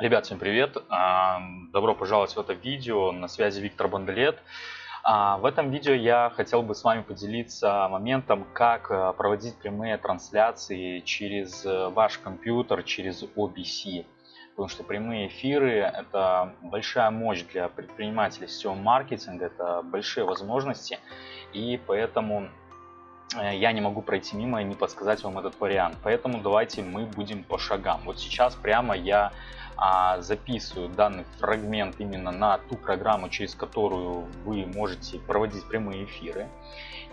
Ребят, всем привет! А, добро пожаловать в это видео. На связи Виктор Бандалет. А, в этом видео я хотел бы с вами поделиться моментом, как э, проводить прямые трансляции через э, ваш компьютер, через OBC. Потому что прямые эфиры – это большая мощь для предпринимателей сетевого маркетинга, это большие возможности. И поэтому Э, я не могу пройти мимо и не подсказать вам этот вариант. Поэтому давайте мы будем по шагам. Вот сейчас прямо я а, записываю данный фрагмент именно на ту программу, через которую вы можете проводить прямые эфиры.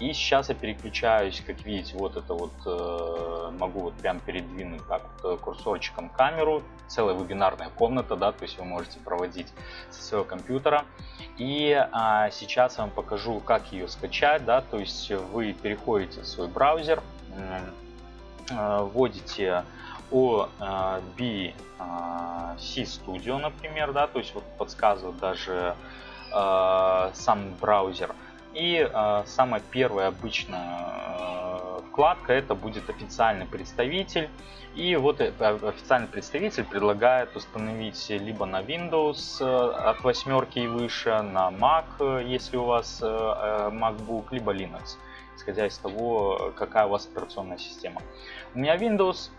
И сейчас я переключаюсь, как видите, вот это вот э, могу вот прям передвинуть так вот э, курсорчиком камеру. Целая вебинарная комната, да, то есть вы можете проводить со своего компьютера. И а, сейчас я вам покажу, как ее скачать, да, то есть вы переходите в свой браузер, э, вводите OBC Studio, например, да, то есть вот подсказывает даже э, сам браузер. И э, самая первая обычная э, вкладка это будет официальный представитель. И вот э, официальный представитель предлагает установить либо на Windows э, от восьмерки и выше, на Mac, э, если у вас MacBook, либо Linux, исходя из того, какая у вас операционная система. У меня Windows,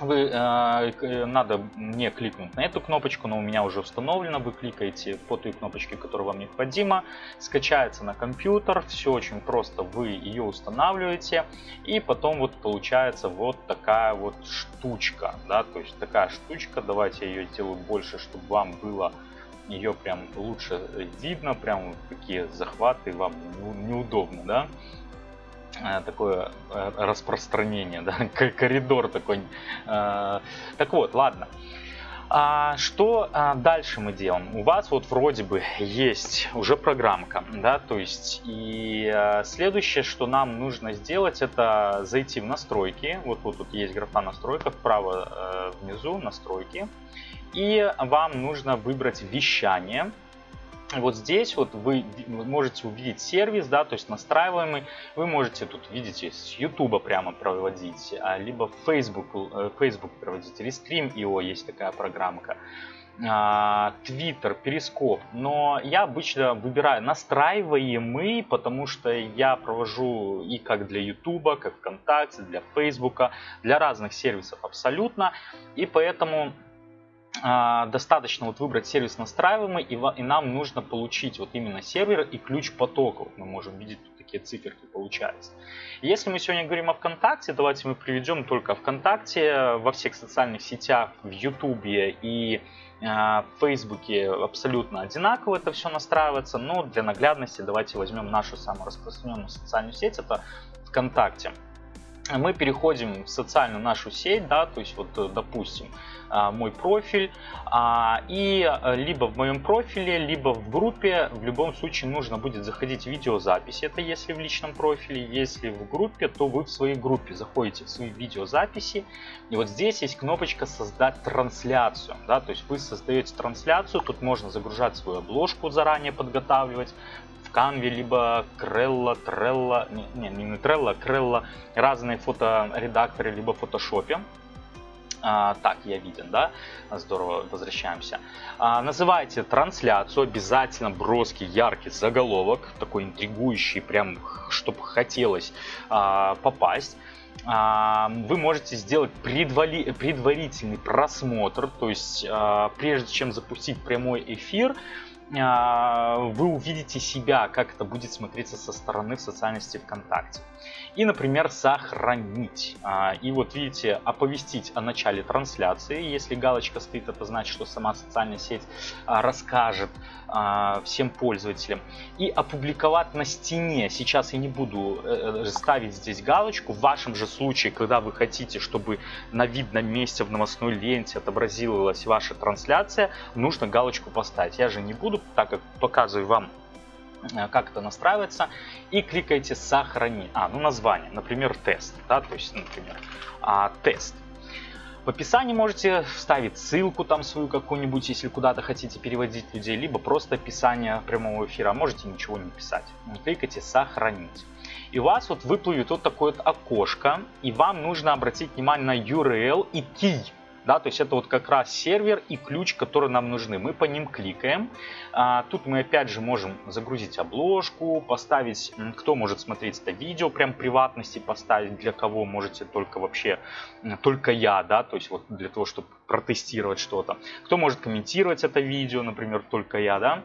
вы, э, надо мне кликнуть на эту кнопочку, но у меня уже установлено. Вы кликаете по той кнопочке, которая вам необходима. Скачается на компьютер. Все очень просто. Вы ее устанавливаете. И потом вот получается вот такая вот штучка. Да? То есть такая штучка. Давайте я ее сделаю больше, чтобы вам было ее прям лучше видно. Прям такие захваты вам неудобно. Да? Э, такое э, распространение, да, коридор такой. Э, так вот, ладно. А что дальше мы делаем? У вас вот вроде бы есть уже программка, да, то есть и следующее, что нам нужно сделать, это зайти в настройки. Вот, тут есть графа настройка, вправо внизу настройки. И вам нужно выбрать вещание вот здесь вот вы можете увидеть сервис, да, то есть настраиваемый. Вы можете тут, видите, с YouTube прямо проводить, а, либо Facebook, э, Facebook проводить. Restream.io есть такая программка. А, Twitter, Перископ. Но я обычно выбираю настраиваемый, потому что я провожу и как для YouTube, как ВКонтакте, для Facebook, для разных сервисов абсолютно. И поэтому а, достаточно вот выбрать сервис настраиваемый, и, и нам нужно получить вот именно сервер и ключ потока. Вот мы можем видеть тут такие циферки получаются. Если мы сегодня говорим о ВКонтакте, давайте мы приведем только ВКонтакте, во всех социальных сетях, в Ютубе и э, в Фейсбуке абсолютно одинаково это все настраивается, но для наглядности давайте возьмем нашу самую распространенную социальную сеть, это ВКонтакте мы переходим в социальную нашу сеть, да, то есть вот, э, допустим, а, мой профиль, а, и э, либо в моем профиле, либо в группе, в любом случае нужно будет заходить в видеозапись, это если в личном профиле, если в группе, то вы в своей группе заходите в свои видеозаписи, и вот здесь есть кнопочка создать трансляцию, да, то есть вы создаете трансляцию, тут можно загружать свою обложку заранее подготавливать, Canva, либо Крелла, Трелла, не, не, не Трелла, Крелла, разные фоторедакторы, либо в фотошопе. А, так, я виден, да? Здорово, возвращаемся. А, называйте трансляцию, обязательно броский, яркий заголовок, такой интригующий, прям, чтобы хотелось а, попасть а, вы можете сделать предвали, предварительный просмотр, то есть а, прежде чем запустить прямой эфир, вы увидите себя, как это будет смотреться со стороны в социальной сети ВКонтакте. И, например, сохранить. А, и вот видите, оповестить о начале трансляции. Если галочка стоит, это значит, что сама социальная сеть а, расскажет всем пользователям. И опубликовать на стене. Сейчас я не буду э, э, ставить здесь галочку. В вашем же случае, когда вы хотите, чтобы на видном месте в новостной ленте отобразилась ваша трансляция, нужно галочку поставить. Я же не буду так как показываю вам э, как это настраивается и кликаете сохранить а ну название например тест да то есть например а, тест в описании можете вставить ссылку там свою какую-нибудь, если куда-то хотите переводить людей, либо просто описание прямого эфира. Можете ничего не писать. Кликайте «Сохранить». И у вас вот выплывет вот такое вот окошко, и вам нужно обратить внимание на URL и key да, то есть это вот как раз сервер и ключ, которые нам нужны. Мы по ним кликаем. А, тут мы опять же можем загрузить обложку, поставить, кто может смотреть это видео, прям приватности поставить, для кого можете только вообще, только я, да, то есть вот для того, чтобы протестировать что-то. Кто может комментировать это видео, например, только я, да.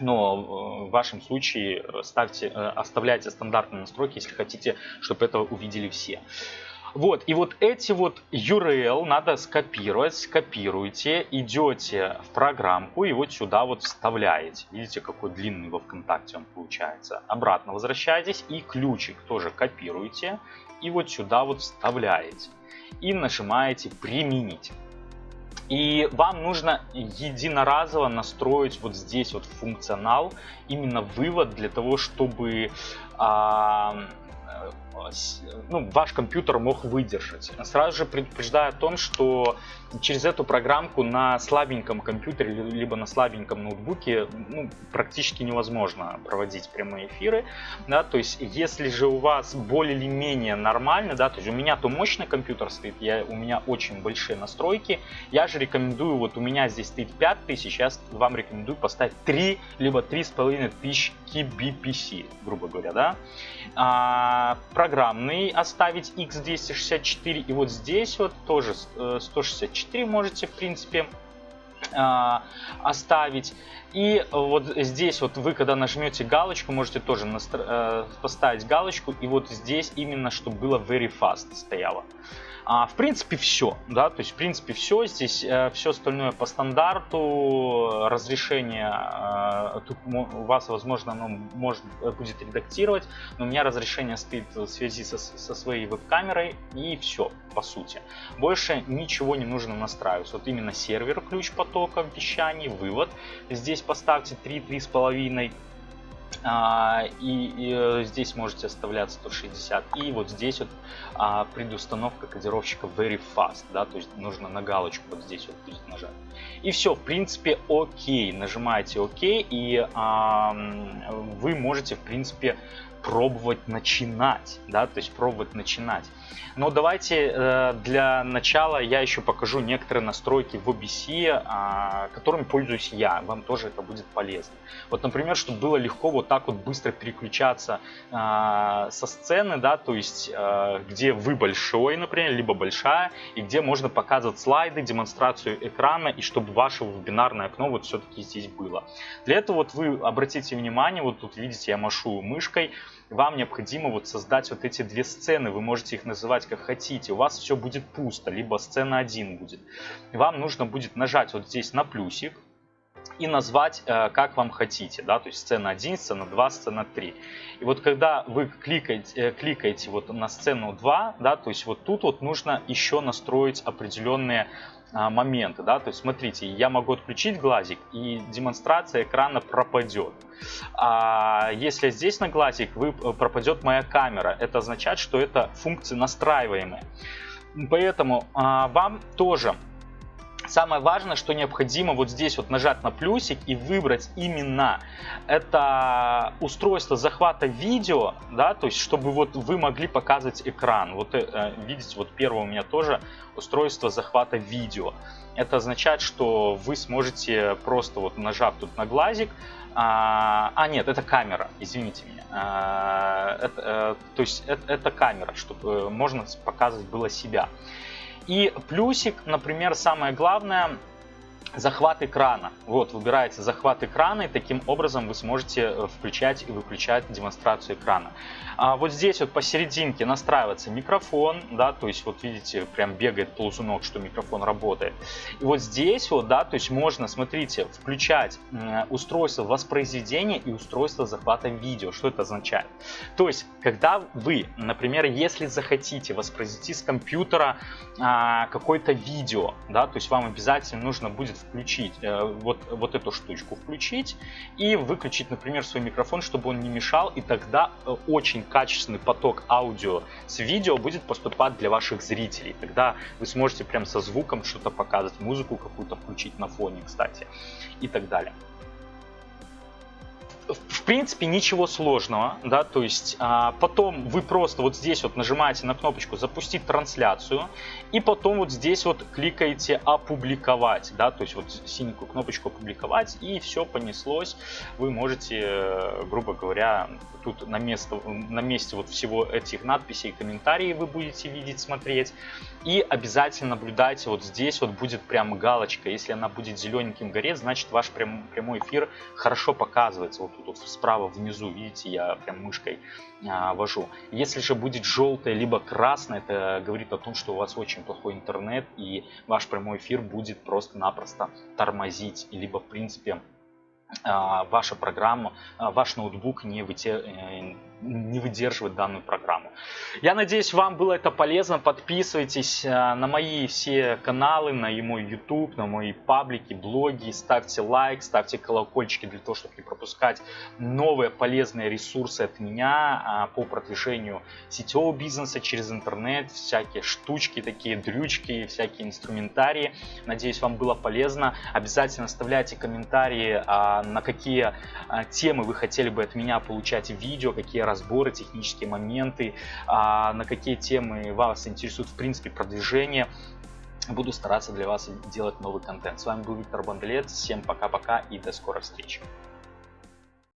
Но в вашем случае ставьте, э, оставляйте стандартные настройки, если хотите, чтобы это увидели все. Вот, и вот эти вот URL надо скопировать, скопируйте, идете в программку и вот сюда вот вставляете. Видите, какой длинный во ВКонтакте он получается. Обратно возвращаетесь и ключик тоже копируете и вот сюда вот вставляете. И нажимаете «Применить». И вам нужно единоразово настроить вот здесь вот функционал, именно вывод для того, чтобы а, ну, ваш компьютер мог выдержать. Сразу же предупреждаю о том, что через эту программку на слабеньком компьютере либо на слабеньком ноутбуке ну, практически невозможно проводить прямые эфиры. Да, то есть если же у вас более или менее нормально, да, то есть у меня то мощный компьютер стоит, я, у меня очень большие настройки, я же рекомендую, вот у меня здесь стоит 5000, я вам рекомендую поставить 3 либо 3500 kbps, грубо говоря, да. А, программный оставить x264 и вот здесь вот тоже 164 э, можете в принципе а, оставить. И вот здесь вот вы, когда нажмете галочку, можете тоже э, поставить галочку. И вот здесь именно, чтобы было very fast стояло. А, в принципе, все, да, то есть, в принципе, все, здесь э, все остальное по стандарту, разрешение, э, тут у вас, возможно, оно может, э, будет редактировать, но у меня разрешение стоит в связи со, со своей веб-камерой, и все, по сути. Больше ничего не нужно настраивать, вот именно сервер, ключ потока вещаний, вывод, здесь поставьте 3-3,5, а, и, и э, здесь можете оставлять 160 и вот здесь вот а, предустановка кодировщика very fast да то есть нужно на галочку вот здесь вот нажать. И все в принципе окей. Нажимаете окей и а, вы можете в принципе пробовать начинать, да, то есть пробовать начинать. Но давайте э, для начала я еще покажу некоторые настройки в OBS, а, которыми пользуюсь я, вам тоже это будет полезно. Вот, например, чтобы было легко вот так вот быстро переключаться а, со сцены, да, то есть э, где вы большой, например, либо большая, и где можно показывать слайды, демонстрацию экрана, и чтобы ваше вебинарное окно вот все-таки здесь было. Для этого вот вы обратите внимание, вот тут видите, я машу мышкой, вам необходимо вот создать вот эти две сцены, вы можете их называть как хотите, у вас все будет пусто, либо сцена 1 будет. Вам нужно будет нажать вот здесь на плюсик, и назвать э, как вам хотите, да, то есть сцена 1, сцена 2, сцена 3. И вот когда вы кликаете, э, кликаете вот на сцену 2, да, то есть вот тут вот нужно еще настроить определенные моменты, да, то есть смотрите, я могу отключить глазик и демонстрация экрана пропадет. А если здесь на глазик вы, э, пропадет моя камера, это означает, что это функции настраиваемые. Поэтому а, вам тоже Самое важное, что необходимо вот здесь вот нажать на плюсик и выбрать именно это устройство захвата видео, да, то есть чтобы вот вы могли показывать экран. Вот э, видите, вот первое у меня тоже устройство захвата видео. Это означает, что вы сможете просто вот нажав тут на глазик, а, а нет, это камера, извините меня. А, это, э, то есть это, это камера, чтобы э, можно показывать было себя. И плюсик, например, самое главное, захват экрана. Вот, выбираете захват экрана, и таким образом вы сможете э, включать и выключать демонстрацию экрана. А вот здесь вот посерединке настраивается микрофон, да, то есть вот видите, прям бегает ползунок, что микрофон работает. И вот здесь вот, да, то есть можно, смотрите, включать устройство воспроизведения и устройство захвата видео. Что это означает? То есть, когда вы, например, если захотите воспроизвести с компьютера а, какое-то видео, да, то есть вам обязательно нужно будет включить э, вот, вот эту штучку, включить и выключить, например, свой микрофон, чтобы он не мешал, и тогда э, очень качественный поток аудио с видео будет поступать для ваших зрителей. Тогда вы сможете прям со звуком что-то показывать, музыку какую-то включить на фоне, кстати, и так далее. В принципе ничего сложного, да, то есть а, потом вы просто вот здесь вот нажимаете на кнопочку запустить трансляцию и потом вот здесь вот кликаете опубликовать, да, то есть вот синенькую кнопочку опубликовать и все понеслось, вы можете, э, грубо говоря, тут на, место, на месте вот всего этих надписей комментарии вы будете видеть, смотреть. И обязательно наблюдайте вот здесь вот будет прям галочка, если она будет зелененьким гореть, значит ваш прям, прямой эфир хорошо показывается, вот тут вот справа внизу, видите, я прям мышкой а, вожу. Если же будет желтое либо красное, это говорит о том, что у вас очень плохой интернет и ваш прямой эфир будет просто-напросто тормозить, либо в принципе ваша программа, а, ваш ноутбук не, вытер, э, не выдерживает данную программу. Я надеюсь, вам было это полезно. Подписывайтесь а, на мои все каналы, на мой YouTube, на мои паблики, блоги. Ставьте лайк, ставьте колокольчики для того, чтобы не пропускать новые полезные ресурсы от меня по продвижению сетевого бизнеса через интернет, всякие штучки, такие дрючки, всякие инструментарии. Надеюсь, вам было полезно. Обязательно оставляйте комментарии на какие а, темы вы хотели бы от меня получать видео, какие разборы, технические моменты, а, на какие темы вас интересует в принципе продвижение. Буду стараться для вас делать новый контент. С вами был Виктор Бандлет. Всем пока-пока и до скорой встречи.